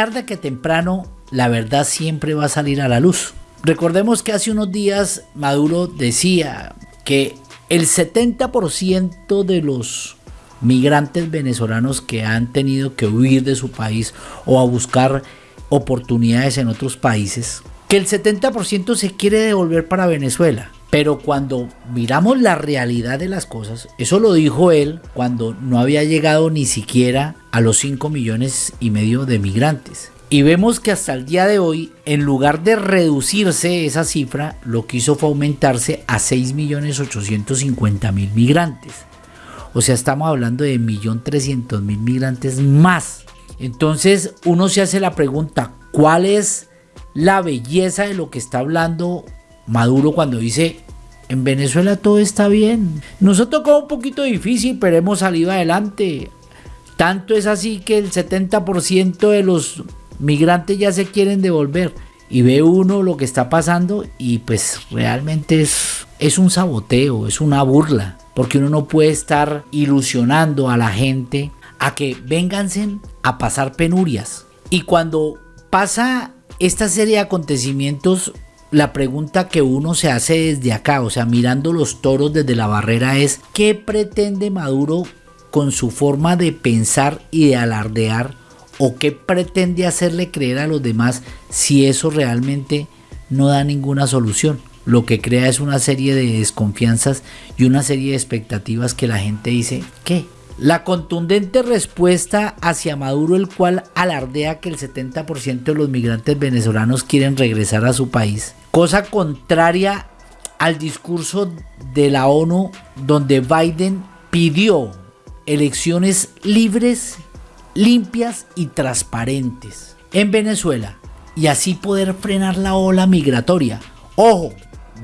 tarde que temprano la verdad siempre va a salir a la luz. Recordemos que hace unos días Maduro decía que el 70% de los migrantes venezolanos que han tenido que huir de su país o a buscar oportunidades en otros países, que el 70% se quiere devolver para Venezuela. Pero cuando miramos la realidad de las cosas, eso lo dijo él cuando no había llegado ni siquiera a los 5 millones y medio de migrantes. Y vemos que hasta el día de hoy, en lugar de reducirse esa cifra, lo que hizo fue aumentarse a 6.850.000 migrantes. O sea, estamos hablando de 1.300.000 migrantes más. Entonces uno se hace la pregunta, ¿cuál es la belleza de lo que está hablando Maduro cuando dice, en Venezuela todo está bien? Nos ha tocado un poquito difícil, pero hemos salido adelante. Tanto es así que el 70% de los migrantes ya se quieren devolver. Y ve uno lo que está pasando y pues realmente es, un saboteo, es una burla porque uno no puede estar ilusionando a la gente a que vénganse a pasar penurias. Y cuando pasa esta serie de acontecimientos, la pregunta que uno se hace desde acá, o sea, mirando los toros desde la barrera es, ¿qué pretende Maduro con su forma de pensar y de alardear? ¿O qué pretende hacerle creer a los demás si eso realmente no da ninguna solución? lo que crea es una serie de desconfianzas y una serie de expectativas que la gente dice, ¿qué? La contundente respuesta hacia Maduro, el cual alardea que el 70% de los migrantes venezolanos quieren regresar a su país, cosa contraria al discurso de la ONU donde Biden pidió elecciones libres, limpias y transparentes en Venezuela y así poder frenar la ola migratoria. Ojo,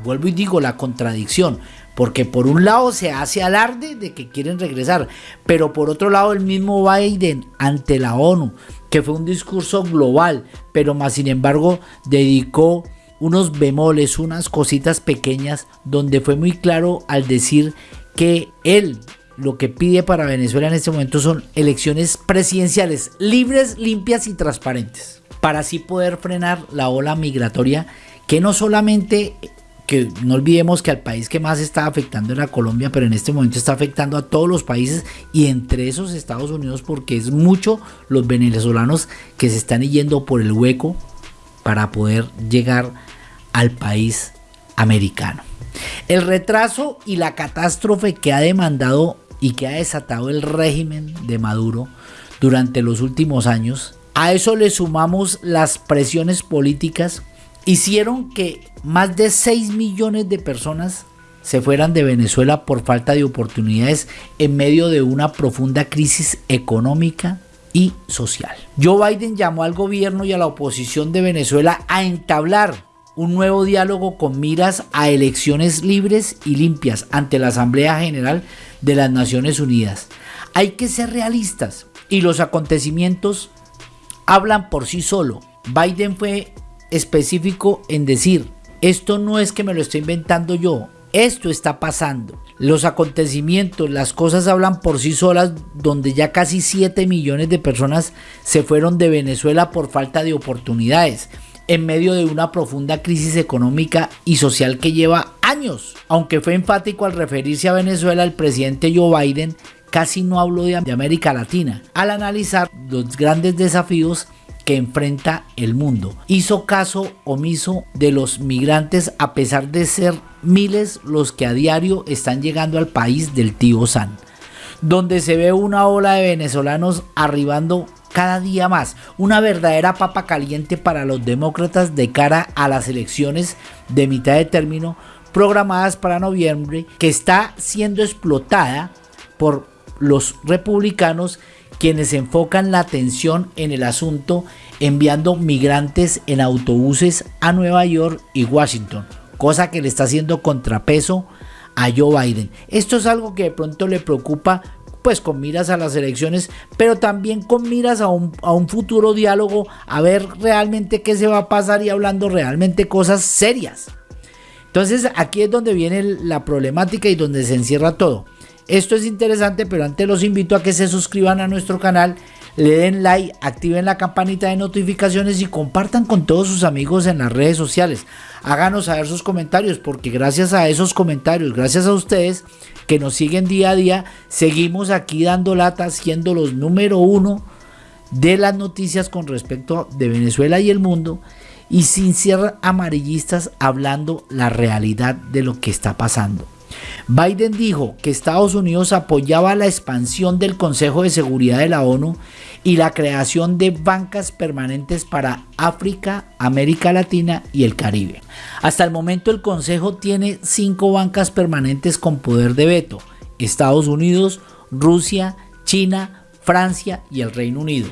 vuelvo y digo la contradicción, porque por un lado se hace alarde de que quieren regresar, pero por otro lado el mismo Biden ante la ONU, que fue un discurso global, pero más sin embargo dedicó unos bemoles, unas cositas pequeñas, donde fue muy claro al decir que él lo que pide para Venezuela en este momento son elecciones presidenciales libres, limpias y transparentes, para así poder frenar la ola migratoria que no solamente que no olvidemos que al país que más está afectando era Colombia, pero en este momento está afectando a todos los países y entre esos Estados Unidos porque es mucho los venezolanos que se están yendo por el hueco para poder llegar al país americano. El retraso y la catástrofe que ha demandado y que ha desatado el régimen de Maduro durante los últimos años, a eso le sumamos las presiones políticas hicieron que más de 6 millones de personas se fueran de Venezuela por falta de oportunidades en medio de una profunda crisis económica y social. Joe Biden llamó al gobierno y a la oposición de Venezuela a entablar un nuevo diálogo con miras a elecciones libres y limpias ante la Asamblea General de las Naciones Unidas. Hay que ser realistas y los acontecimientos hablan por sí solo. Biden fue específico en decir, esto no es que me lo estoy inventando yo, esto está pasando. Los acontecimientos, las cosas hablan por sí solas, donde ya casi 7 millones de personas se fueron de Venezuela por falta de oportunidades, en medio de una profunda crisis económica y social que lleva años. Aunque fue enfático al referirse a Venezuela, el presidente Joe Biden casi no habló de América Latina, al analizar los grandes desafíos que enfrenta el mundo. Hizo caso omiso de los migrantes a pesar de ser miles los que a diario están llegando al país del tío San, donde se ve una ola de venezolanos arribando cada día más, una verdadera papa caliente para los demócratas de cara a las elecciones de mitad de término programadas para noviembre, que está siendo explotada por los republicanos quienes enfocan la atención en el asunto enviando migrantes en autobuses a Nueva York y Washington, cosa que le está haciendo contrapeso a Joe Biden. Esto es algo que de pronto le preocupa pues con miras a las elecciones, pero también con miras a un, a un futuro diálogo, a ver realmente qué se va a pasar y hablando realmente cosas serias. Entonces aquí es donde viene la problemática y donde se encierra todo. Esto es interesante, pero antes los invito a que se suscriban a nuestro canal, le den like, activen la campanita de notificaciones y compartan con todos sus amigos en las redes sociales. Háganos saber sus comentarios porque gracias a esos comentarios, gracias a ustedes que nos siguen día a día, seguimos aquí dando lata siendo los número uno de las noticias con respecto de Venezuela y el mundo y sin ser amarillistas hablando la realidad de lo que está pasando. Biden dijo que Estados Unidos apoyaba la expansión del Consejo de Seguridad de la ONU y la creación de bancas permanentes para África, América Latina y el Caribe. Hasta el momento el Consejo tiene cinco bancas permanentes con poder de veto. Estados Unidos, Rusia, China, Francia y el Reino Unido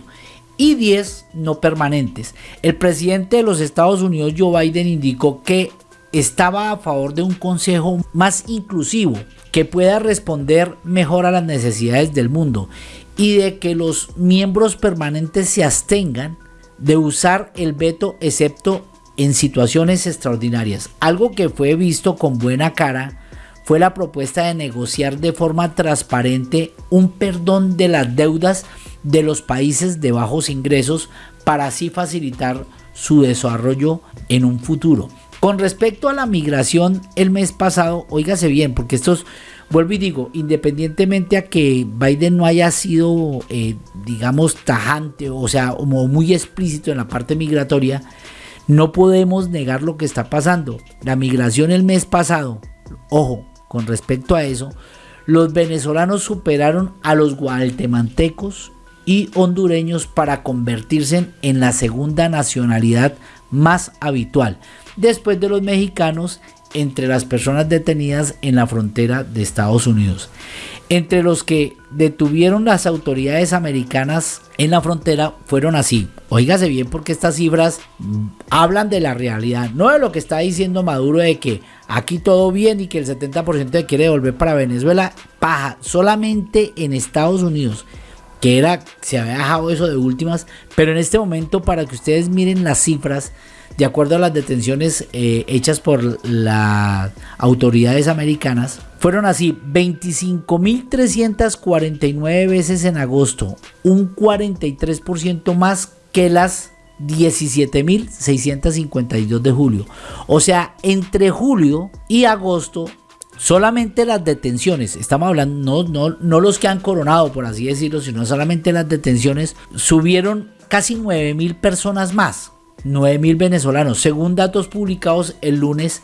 y 10 no permanentes. El presidente de los Estados Unidos, Joe Biden, indicó que estaba a favor de un consejo más inclusivo que pueda responder mejor a las necesidades del mundo y de que los miembros permanentes se abstengan de usar el veto excepto en situaciones extraordinarias. Algo que fue visto con buena cara fue la propuesta de negociar de forma transparente un perdón de las deudas de los países de bajos ingresos para así facilitar su desarrollo en un futuro. Con respecto a la migración el mes pasado, óigase bien, porque estos, vuelvo y digo, independientemente a que Biden no haya sido, eh, digamos, tajante, o sea, como muy explícito en la parte migratoria, no podemos negar lo que está pasando. La migración el mes pasado, ojo, con respecto a eso, los venezolanos superaron a los guatemaltecos y hondureños para convertirse en la segunda nacionalidad más habitual después de los mexicanos entre las personas detenidas en la frontera de Estados Unidos. Entre los que detuvieron las autoridades americanas en la frontera fueron así. Óigase bien porque estas cifras hablan de la realidad, no de lo que está diciendo Maduro de que aquí todo bien y que el 70% quiere volver para Venezuela. Paja, solamente en Estados Unidos que era, se había dejado eso de últimas, pero en este momento para que ustedes miren las cifras, de acuerdo a las detenciones eh, hechas por las autoridades americanas, fueron así 25.349 veces en agosto, un 43% más que las 17.652 de julio. O sea, entre julio y agosto solamente las detenciones, estamos hablando, no, no, no los que han coronado, por así decirlo, sino solamente las detenciones, subieron casi 9 mil personas más, 9 mil venezolanos, según datos publicados el lunes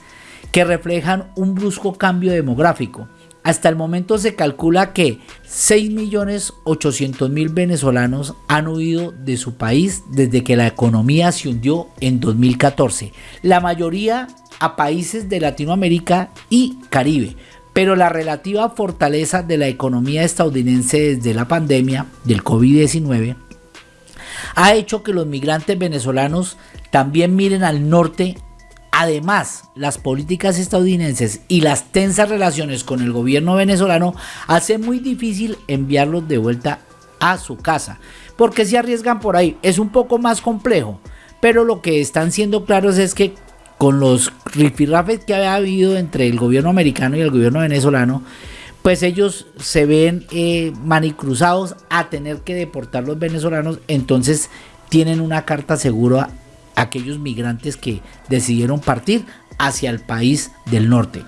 que reflejan un brusco cambio demográfico. Hasta el momento se calcula que 6.800.000 venezolanos han huido de su país desde que la economía se hundió en 2014. La mayoría a países de Latinoamérica y Caribe. Pero la relativa fortaleza de la economía estadounidense desde la pandemia del COVID-19 ha hecho que los migrantes venezolanos también miren al norte. Además, las políticas estadounidenses y las tensas relaciones con el gobierno venezolano hacen muy difícil enviarlos de vuelta a su casa. Porque se arriesgan por ahí. Es un poco más complejo. Pero lo que están siendo claros es que con los rifirrafes que había habido entre el gobierno americano y el gobierno venezolano, pues ellos se ven eh, manicruzados a tener que deportar los venezolanos, entonces tienen una carta segura a aquellos migrantes que decidieron partir hacia el país del norte.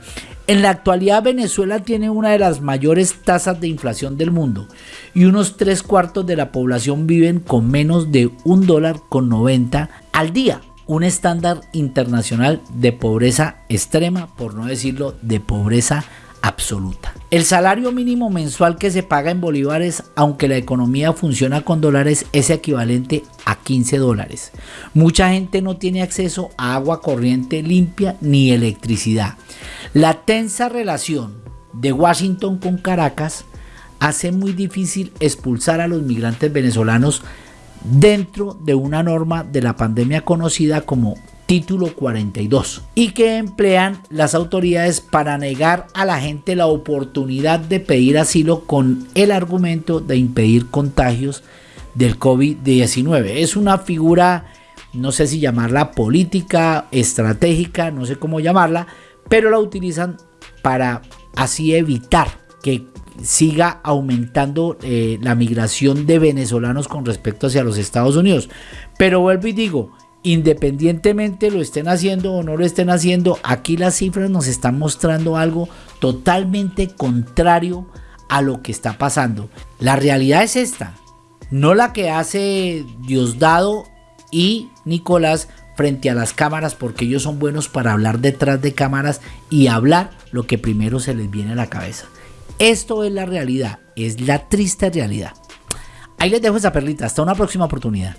En la actualidad Venezuela tiene una de las mayores tasas de inflación del mundo y unos tres cuartos de la población viven con menos de un dólar con 90 al día un estándar internacional de pobreza extrema, por no decirlo de pobreza absoluta. El salario mínimo mensual que se paga en bolívares, aunque la economía funciona con dólares, es equivalente a 15 dólares. Mucha gente no tiene acceso a agua corriente limpia ni electricidad. La tensa relación de Washington con Caracas hace muy difícil expulsar a los migrantes venezolanos dentro de una norma de la pandemia conocida como título 42 y que emplean las autoridades para negar a la gente la oportunidad de pedir asilo con el argumento de impedir contagios del COVID-19. Es una figura, no sé si llamarla política, estratégica, no sé cómo llamarla, pero la utilizan para así evitar que siga aumentando eh, la migración de venezolanos con respecto hacia los Estados Unidos. Pero vuelvo y digo, independientemente lo estén haciendo o no lo estén haciendo, aquí las cifras nos están mostrando algo totalmente contrario a lo que está pasando. La realidad es esta, no la que hace Diosdado y Nicolás frente a las cámaras porque ellos son buenos para hablar detrás de cámaras y hablar lo que primero se les viene a la cabeza. Esto es la realidad, es la triste realidad. Ahí les dejo esa perlita, hasta una próxima oportunidad.